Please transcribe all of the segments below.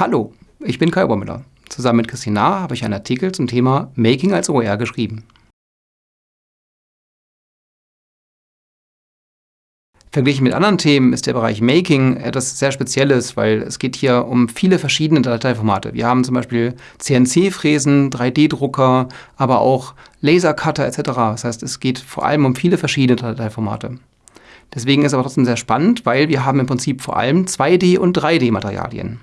Hallo, ich bin Kai Obermüller. Zusammen mit Christine Nahr habe ich einen Artikel zum Thema Making als OER geschrieben. Verglichen mit anderen Themen ist der Bereich Making etwas sehr Spezielles, weil es geht hier um viele verschiedene Dateiformate. Wir haben zum Beispiel CNC-Fräsen, 3D-Drucker, aber auch Lasercutter etc. Das heißt, es geht vor allem um viele verschiedene Dateiformate. Deswegen ist es aber trotzdem sehr spannend, weil wir haben im Prinzip vor allem 2D- und 3D-Materialien.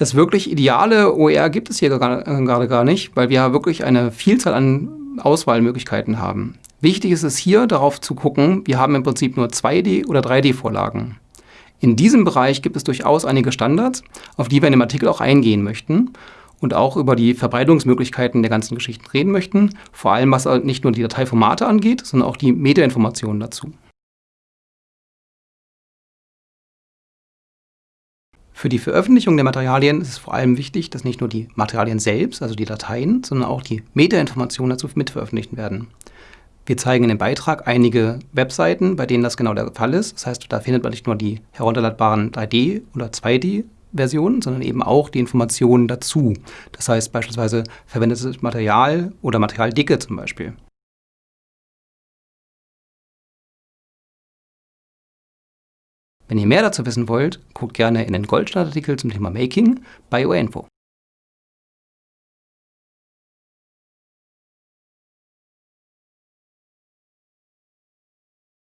Das wirklich ideale OER gibt es hier gerade gar nicht, weil wir wirklich eine Vielzahl an Auswahlmöglichkeiten haben. Wichtig ist es hier, darauf zu gucken, wir haben im Prinzip nur 2D- oder 3D-Vorlagen. In diesem Bereich gibt es durchaus einige Standards, auf die wir in dem Artikel auch eingehen möchten und auch über die Verbreitungsmöglichkeiten der ganzen Geschichten reden möchten, vor allem was nicht nur die Dateiformate angeht, sondern auch die Metainformationen dazu. Für die Veröffentlichung der Materialien ist es vor allem wichtig, dass nicht nur die Materialien selbst, also die Dateien, sondern auch die Metainformationen dazu mitveröffentlicht werden. Wir zeigen in dem Beitrag einige Webseiten, bei denen das genau der Fall ist. Das heißt, da findet man nicht nur die herunterladbaren 3D- oder 2D-Versionen, sondern eben auch die Informationen dazu. Das heißt beispielsweise verwendetes Material oder Materialdicke zum Beispiel. Wenn ihr mehr dazu wissen wollt, guckt gerne in den Goldstandard-Artikel zum Thema Making bei OENFO.